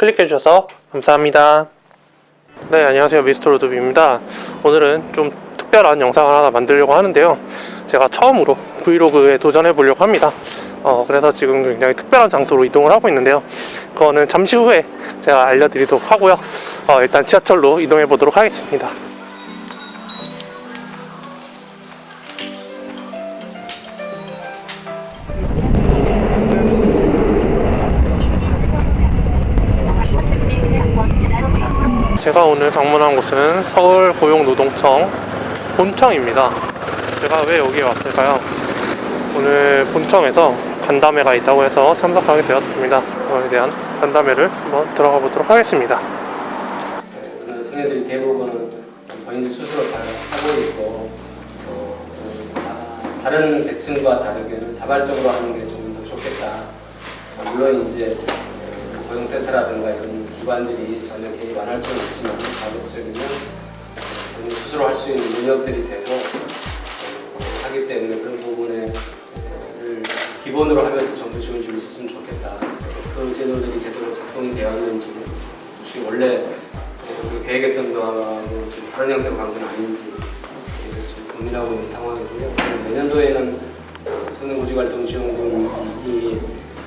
클릭해 주셔서 감사합니다. 네, 안녕하세요. 미스터 로드비입니다. 오늘은 좀 특별한 영상을 하나 만들려고 하는데요. 제가 처음으로 브이로그에 도전해 보려고 합니다. 어, 그래서 지금 굉장히 특별한 장소로 이동을 하고 있는데요. 그거는 잠시 후에 제가 알려드리도록 하고요. 어, 일단 지하철로 이동해 보도록 하겠습니다. 제가 오늘 방문한 곳은 서울 고용노동청 본청입니다. 제가 왜 여기에 왔을까요? 오늘 본청에서 간담회가 있다고 해서 참석하게 되었습니다. 그거에 대한 간담회를 한번 들어가 보도록 하겠습니다. 그 청년들이 대부분은 본인들 스스로 잘 하고 있고 또 어, 다른 계층과 다르게는 자발적으로 하는 게 좀 더 좋겠다. 어, 물론 이제 어, 고용센터라든가 이런 기관들이 전혀 개입 안 할 수는 있지만 자발적이면 본인 스스로 할 수 있는 능력들이 되고 어, 하기 때문에 그런 부분을 기본으로 하면서 정부 지원 좀 있었으면 좋겠다. 그 제도들이 제대로 작동이 되었는지 혹시 원래 그 계획했던 거하고 좀 다른 형태로 간 건 아닌지 좀 고민하고 있는 상황이고요. 내년도에는 청년고직활동지원금이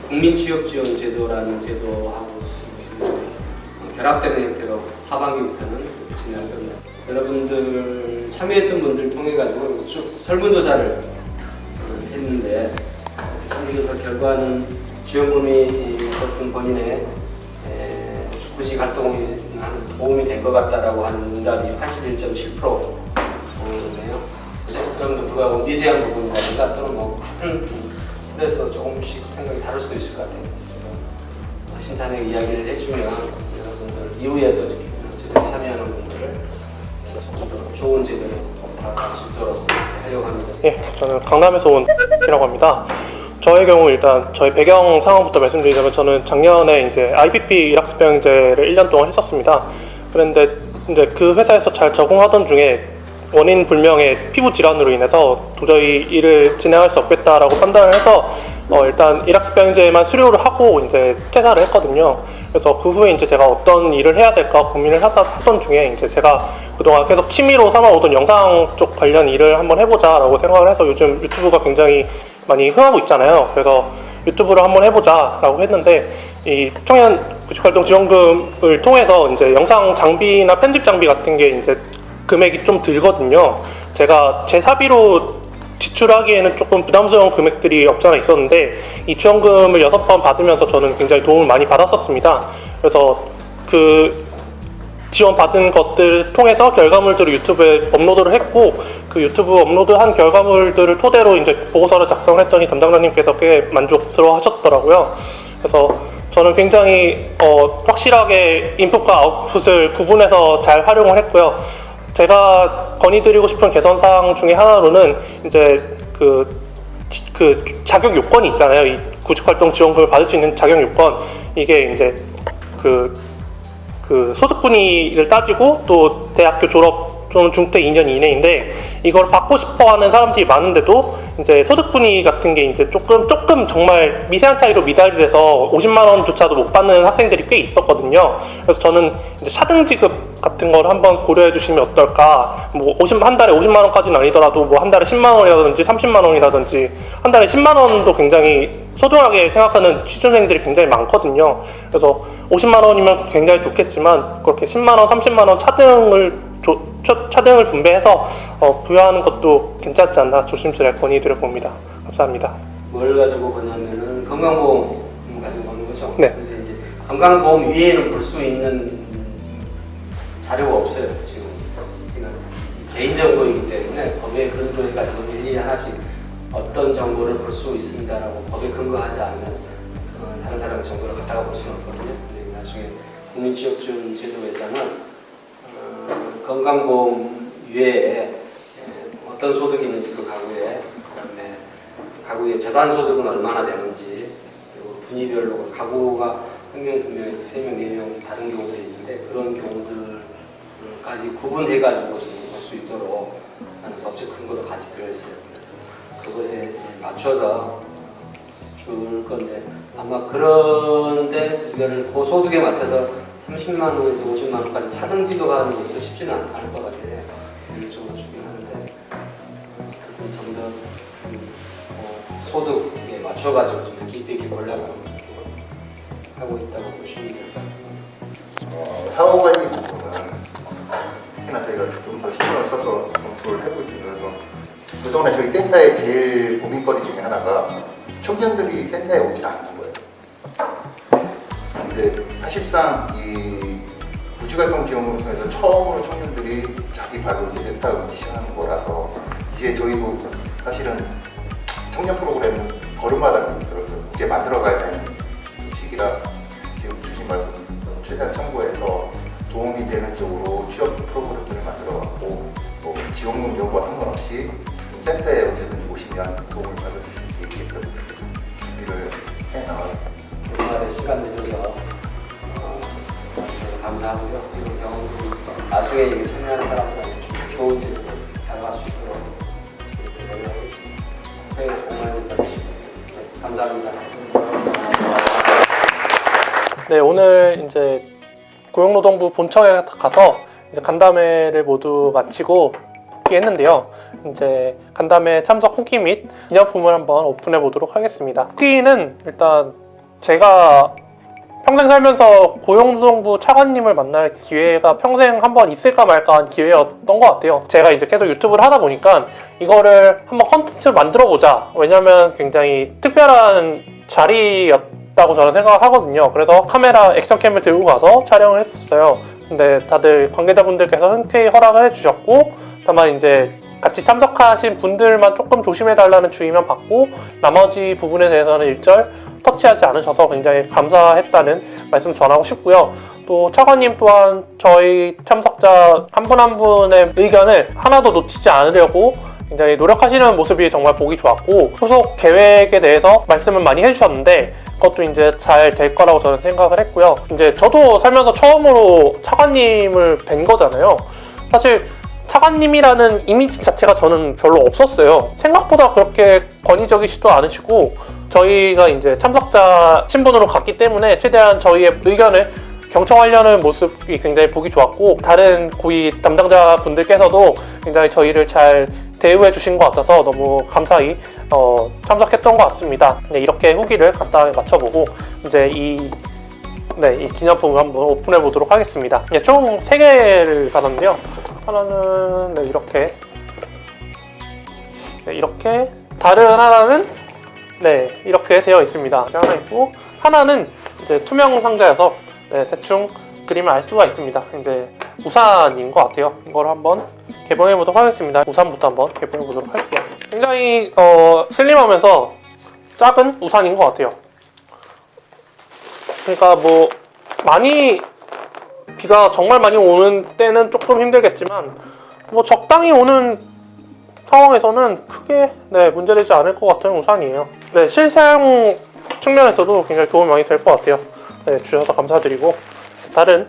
국민취업지원제도라는 제도하고 좀 결합되는 형태로 하반기부터는 진행할 겁니다. 여러분들 참여했던 분들 통해 가지고 쭉 설문조사를 했는데 설문조사 결과는 지원금이 어떤 본인의 구직 활동에 도움이 된 것 같다라고 하는 응답이 81.7%네요. 그럼에도 불구하고 미세한 부분이라든가 또는 뭐 같은 그래서 조금씩 생각이 다를 수도 있을 것 같아요. 심탄의 이야기를 해주면 이후에도 제대로 참여하는 분들을 좋은 제도로 다갈 수 있도록 하려고 합니다. 예, 저는 강남에서 온 이라고 합니다. 저의 경우 일단 저희 배경 상황부터 말씀드리자면 저는 작년에 이제 IPP 일학습병제를 1년 동안 했었습니다. 그런데 이제 그 회사에서 잘 적응하던 중에 원인 불명의 피부 질환으로 인해서 도저히 일을 진행할 수 없겠다라고 판단을 해서 어 일단 일학습병제만 수료를 하고 이제 퇴사를 했거든요. 그래서 그 후에 이제 제가 어떤 일을 해야 될까 고민을 하다 하던 중에 이제 제가 그동안 계속 취미로 삼아오던 영상 쪽 관련 일을 한번 해보자라고 생각을 해서 요즘 유튜브가 굉장히 많이 흥하고 있잖아요. 그래서 유튜브를 한번 해보자라고 했는데 이 청년 구직활동 지원금을 통해서 이제 영상 장비나 편집 장비 같은 게 이제 금액이 좀 들거든요. 제가 제 사비로 지출하기에는 조금 부담스러운 금액들이 없잖아 있었는데 이 지원금을 여섯 번 받으면서 저는 굉장히 도움을 많이 받았었습니다. 그래서 그 지원 받은 것들을 통해서 결과물들을 유튜브에 업로드를 했고 그 유튜브 업로드한 결과물들을 토대로 이제 보고서를 작성을 했더니 담당자님께서 꽤 만족스러워 하셨더라고요. 그래서 저는 굉장히 어, 확실하게 인풋과 아웃풋을 구분해서 잘 활용을 했고요. 제가 건의드리고 싶은 개선사항 중에 하나로는 이제 그, 그 자격 요건이 있잖아요. 이 구직활동 지원금을 받을 수 있는 자격 요건. 이게 이제 그, 그 소득분위를 따지고 또 대학교 졸업 또는 중퇴 2년 이내인데 이걸 받고 싶어 하는 사람들이 많은데도 이제 소득분위 같은 게 이제 조금 조금 정말 미세한 차이로 미달이 돼서 50만 원조차도 못 받는 학생들이 꽤 있었거든요. 그래서 저는 이제 차등 지급 같은 걸 한번 고려해 주시면 어떨까? 뭐 50, 한 달에 50만 원까지는 아니더라도 뭐 한 달에 10만 원이라든지 30만 원이라든지 한 달에 10만 원도 굉장히 소중하게 생각하는 취준생들이 굉장히 많거든요. 그래서 50만 원이면 굉장히 좋겠지만 그렇게 10만 원, 30만 원 차등을 조, 차등을 분배해서 어, 부여하는 것도 괜찮지 않나 조심스레 건의드려 봅니다. 감사합니다. 뭘 가지고 보냐면은 건강보험 가지고 보는 거죠. 네. 근데 이제 건강보험 위에는 볼 수 있는 자료가 없어요 지금. 그러니까 개인 정보이기 때문에 법에 근거해 가지고 일일이 하나씩 어떤 정보를 볼 수 있습니다라고 법에 근거하지 어, 다른 사람의 정보를 갖다가 볼 수는 없거든요. 나중에 국민취업지원 제도에서는 어, 건강보험 외에 어떤 소득이 있는지 그 가구에 그다음에 가구의 재산 소득은 얼마나 되는지 그리고 분위별로 가구가 한 명, 두 명, 세 명, 네 명 다른 경우들이 있는데 그런 경우들까지 구분해 가지고 볼 수 있도록 하는 법적 근거도 같이 들어있어요. 그것에 맞춰서 줄 건데 아마 그런데 이거를 고소득에 맞춰서 30만 원에서 50만 원까지 차등 지급하는 것도 쉽지는 않- 않을 것 같아요. 일종으로 주긴 하는데 좀더 음, 어, 소득에 맞춰가지고 좀 깊이 깊이 올라가는 하고 있다고 보시면. 어, 사후관리 부분은 특히나 저희가 좀 더 신경을 써서 검토를 해보고 있습니다. 그래서 그동안에 저희 센터의 제일 고민거리 중에 하나가 청년들이 센터에 오지 않는 거예요. 근데 사실상 이 부지활동 지원을 통해서 처음으로 청년들이 자기 센터에 오기 시작하는 거라서 이제 저희도 사실은 청년 프로그램은 걸음마다 이제 만들어가야 되는 시기라 지금 주신 말씀 최대한 참고해서 도움이 되는 쪽으로 취업 프로그램들을 만들어갖고 뭐 지원금 여부와 상관없이 센터에 언제든지 오시면 도움을 받을 수 있게끔 준비를 해나가겠습니다. 주말에 시간 내줘서 어, 와주셔서 감사하고요. 이런 경험도 나중에 이게 참여하는 사람들한테 좀 좋은 질문 다가갈 수 있도록 노력하겠습니다. 새해 복 많이 받으시고 네, 감사합니다. 네, 오늘 이제 고용노동부 본청에 가서 이제 간담회를 모두 마치고 복귀했는데요. 이제 간담회 참석 후기 및 기념품을 한번 오픈해 보도록 하겠습니다. 후기는 일단 제가 평생 살면서 고용노동부 차관님을 만날 기회가 평생 한번 있을까 말까 한 기회였던 것 같아요. 제가 이제 계속 유튜브를 하다 보니까 이거를 한번 컨텐츠를 만들어 보자. 왜냐면 굉장히 특별한 자리였다고 저는 생각을 하거든요. 그래서 카메라 액션캠을 들고 가서 촬영을 했었어요. 근데 다들 관계자분들께서 흔쾌히 허락을 해주셨고, 다만 이제 같이 참석하신 분들만 조금 조심해달라는 주의만 받고, 나머지 부분에 대해서는 일절 터치하지 않으셔서 굉장히 감사했다는 말씀 전하고 싶고요. 또 차관님 또한 저희 참석자 한분한 분의 의견을 하나도 놓치지 않으려고 굉장히 노력하시는 모습이 정말 보기 좋았고 후속 계획에 대해서 말씀을 많이 해주셨는데 그것도 이제 잘 될 거라고 저는 생각을 했고요. 이제 저도 살면서 처음으로 차관님을 뵌 거잖아요. 사실 차관님이라는 이미지 자체가 저는 별로 없었어요. 생각보다 그렇게 권위적이시도 않으시고 저희가 이제 참석자 신분으로 갔기 때문에 최대한 저희의 의견을 경청하려는 모습이 굉장히 보기 좋았고 다른 고위 담당자 분들께서도 굉장히 저희를 잘 대우해 주신 것 같아서 너무 감사히 어, 참석했던 것 같습니다. 네, 이렇게 후기를 간단하게 맞춰보고 이제 이, 네, 이 기념품을 한번 오픈해 보도록 하겠습니다. 네, 총 3개를 받았는데요. 하나는 네, 이렇게 네, 이렇게 다른 하나는 네 이렇게 되어 있습니다. 하나 있고 하나는 이제 투명 상자여서 네, 대충 그림을 알 수가 있습니다. 이제 우산인 것 같아요. 이걸 한번 개봉해 보도록 하겠습니다. 우산부터 한번 개봉해 보도록 할게요. 굉장히 어, 슬림하면서 작은 우산인 것 같아요. 그러니까 뭐 많이 비가 정말 많이 오는 때는 조금 힘들겠지만 뭐 적당히 오는 상황에서는 크게 네, 문제되지 않을 것 같은 우산이에요. 네, 실사용 측면에서도 굉장히 도움이 많이 될 것 같아요. 네, 주셔서 감사드리고 다른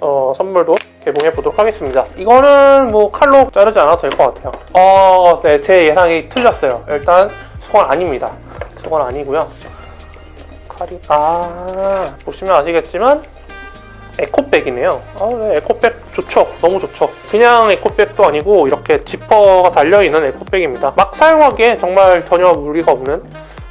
어, 선물도 개봉해 보도록 하겠습니다. 이거는 뭐 칼로 자르지 않아도 될 것 같아요. 어, 네, 제 예상이 틀렸어요. 일단 수건 아닙니다. 수건 아니고요. 칼이 아 보시면 아시겠지만 에코백이네요. 아, 네, 에코백 좋죠. 너무 좋죠. 그냥 에코백도 아니고 이렇게 지퍼가 달려있는 에코백입니다. 막 사용하기에 정말 전혀 무리가 없는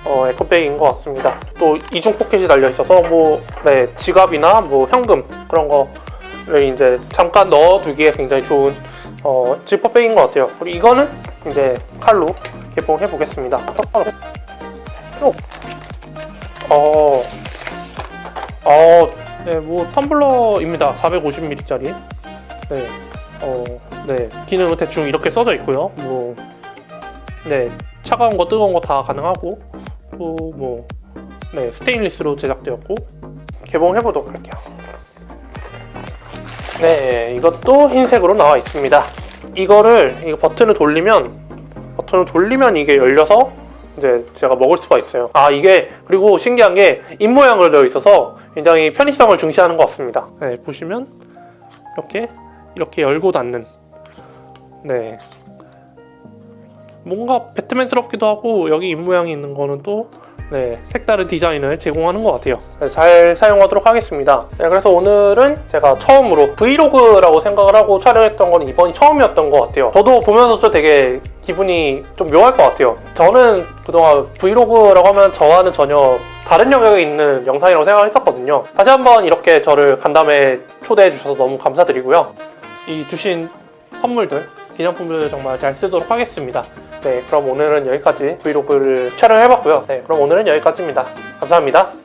어, 에코백인 것 같습니다. 또 이중 포켓이 달려있어서 뭐 네, 지갑이나 뭐 현금 그런 거를 이제 잠깐 넣어두기에 굉장히 좋은 어, 지퍼백인 것 같아요. 그리고 이거는 이제 칼로 개봉해 보겠습니다. 어, 어, 네, 뭐 텀블러입니다. 450ml짜리. 네, 어, 네, 기능은 대충 이렇게 써져 있고요. 뭐, 네, 차가운 거, 뜨거운 거 다 가능하고, 또 뭐, 네, 스테인리스로 제작되었고, 개봉해 보도록 할게요. 네, 이것도 흰색으로 나와 있습니다. 이거를 이거 버튼을 돌리면 버튼을 돌리면 이게 열려서 이제 제가 먹을 수가 있어요. 아 이게 그리고 신기한 게 입모양으로 되어 있어서 굉장히 편의성을 중시하는 것 같습니다. 네, 보시면 이렇게 이렇게 열고 닫는 네 뭔가 배트맨스럽기도 하고 여기 입모양이 있는 거는 또 네, 색다른 디자인을 제공하는 것 같아요. 네, 잘 사용하도록 하겠습니다. 네, 그래서 오늘은 제가 처음으로 브이로그라고 생각을 하고 촬영했던 건 이번이 처음이었던 것 같아요. 저도 보면서도 되게 기분이 좀 묘할 것 같아요. 저는 그동안 브이로그라고 하면 저와는 전혀 다른 영역에 있는 영상이라고 생각했었거든요. 다시 한번 이렇게 저를 간담회 초대해 주셔서 너무 감사드리고요. 이 주신 선물들, 기념품들 정말 잘 쓰도록 하겠습니다. 네, 그럼 오늘은 여기까지 브이로그를 촬영해봤고요. 네, 그럼 오늘은 여기까지입니다. 감사합니다.